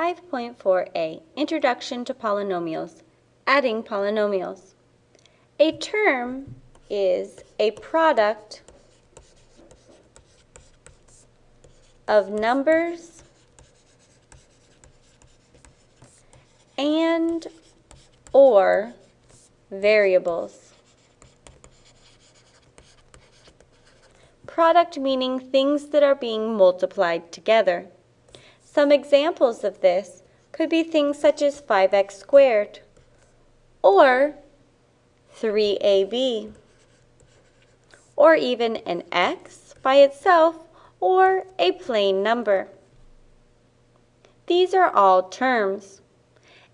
5.4a Introduction to Polynomials Adding Polynomials A term is a product of numbers and or variables. Product meaning things that are being multiplied together. Some examples of this could be things such as 5x squared or 3ab or even an x by itself or a plain number. These are all terms.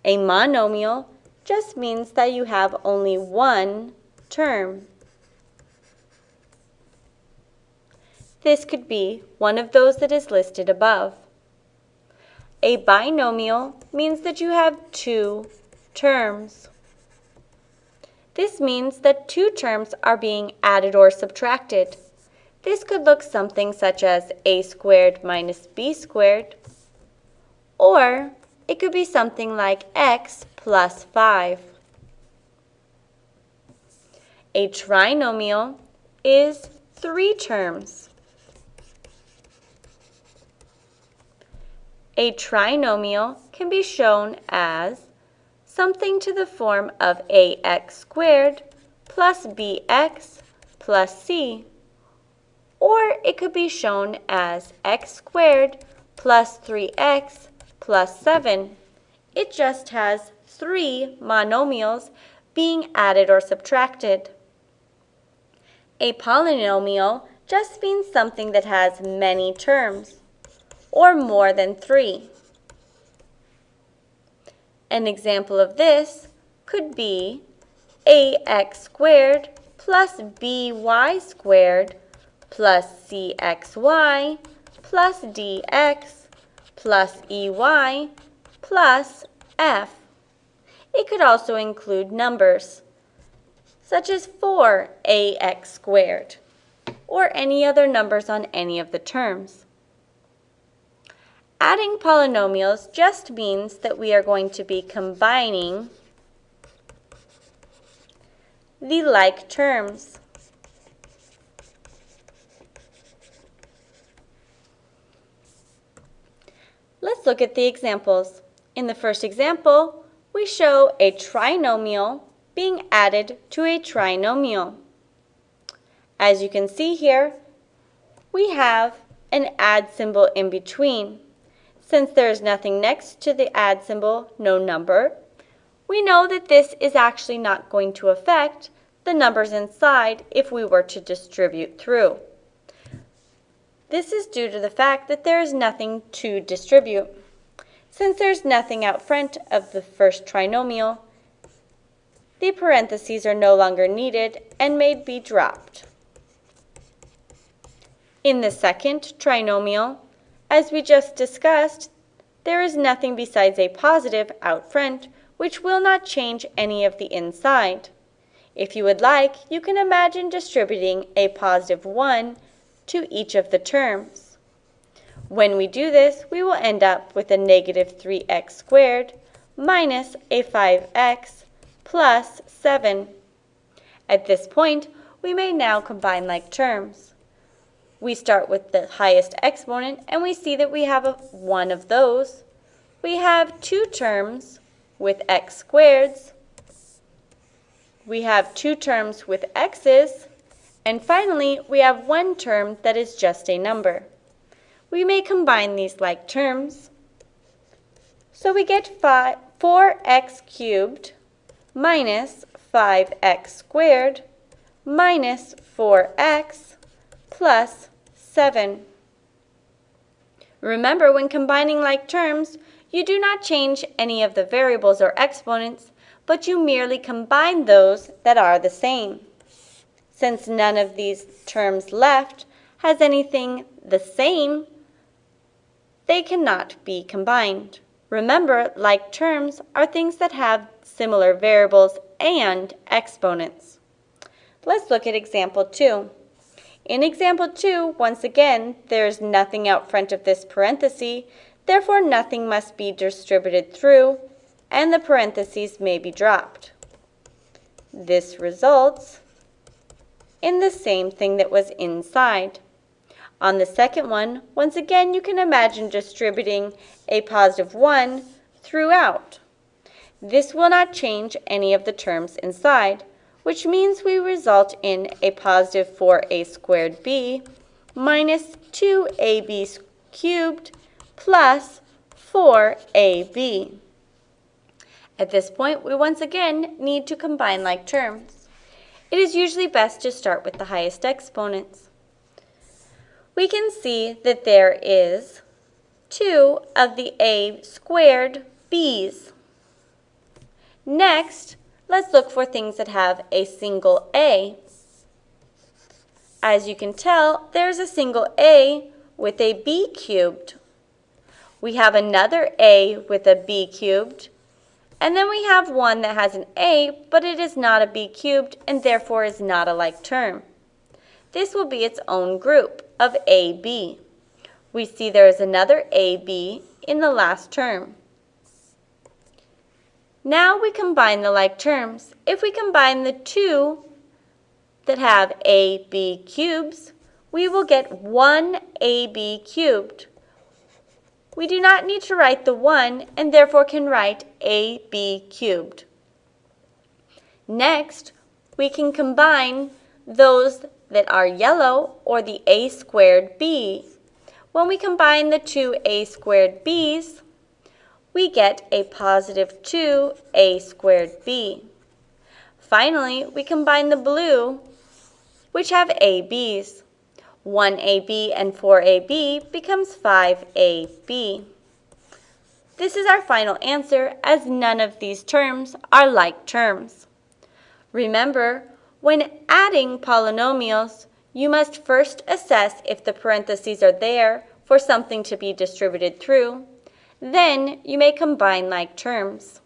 A monomial just means that you have only one term. This could be one of those that is listed above. A binomial means that you have two terms. This means that two terms are being added or subtracted. This could look something such as a squared minus b squared, or it could be something like x plus 5. A trinomial is three terms. A trinomial can be shown as something to the form of ax squared plus bx plus c. Or it could be shown as x squared plus 3x plus 7. It just has three monomials being added or subtracted. A polynomial just means something that has many terms or more than 3. An example of this could be ax squared plus by squared plus cxy plus dx plus ey plus f. It could also include numbers, such as 4ax squared, or any other numbers on any of the terms. Adding polynomials just means that we are going to be combining the like terms. Let's look at the examples. In the first example, we show a trinomial being added to a trinomial. As you can see here, we have an add symbol in between. Since there is nothing next to the add symbol, no number, we know that this is actually not going to affect the numbers inside if we were to distribute through. This is due to the fact that there is nothing to distribute. Since there's nothing out front of the first trinomial, the parentheses are no longer needed and may be dropped. In the second trinomial, as we just discussed, there is nothing besides a positive out front, which will not change any of the inside. If you would like, you can imagine distributing a positive 1 to each of the terms. When we do this, we will end up with a negative 3x squared minus a 5x plus 7. At this point, we may now combine like terms we start with the highest exponent and we see that we have a, one of those. We have two terms with x squareds. We have two terms with x's. And finally, we have one term that is just a number. We may combine these like terms. So we get 5, 4x cubed minus 5x squared minus 4x plus 7. Remember, when combining like terms, you do not change any of the variables or exponents, but you merely combine those that are the same. Since none of these terms left has anything the same, they cannot be combined. Remember, like terms are things that have similar variables and exponents. Let's look at example 2. In example 2, once again, there is nothing out front of this parenthesis. Therefore, nothing must be distributed through, and the parentheses may be dropped. This results in the same thing that was inside. On the second one, once again, you can imagine distributing a positive 1 throughout. This will not change any of the terms inside, which means we result in a positive 4a squared b minus 2ab cubed plus 4ab. At this point, we once again need to combine like terms. It is usually best to start with the highest exponents. We can see that there is 2 of the a squared b's. Next, let's look for things that have a single a. As you can tell, there's a single a with a b cubed. We have another a with a b cubed, and then we have one that has an a, but it is not a b cubed and therefore is not a like term. This will be its own group of ab. We see there is another ab in the last term. Now we combine the like terms. If we combine the two that have ab cubes, we will get 1ab cubed. We do not need to write the 1 and therefore can write ab cubed. Next, we can combine those that are yellow or the a squared b. When we combine the two a squared b's, we get a positive 2a squared b. Finally, we combine the blue, which have ab's. 1ab and 4ab becomes 5ab. This is our final answer as none of these terms are like terms. Remember, when adding polynomials, you must first assess if the parentheses are there for something to be distributed through. Then you may combine like terms.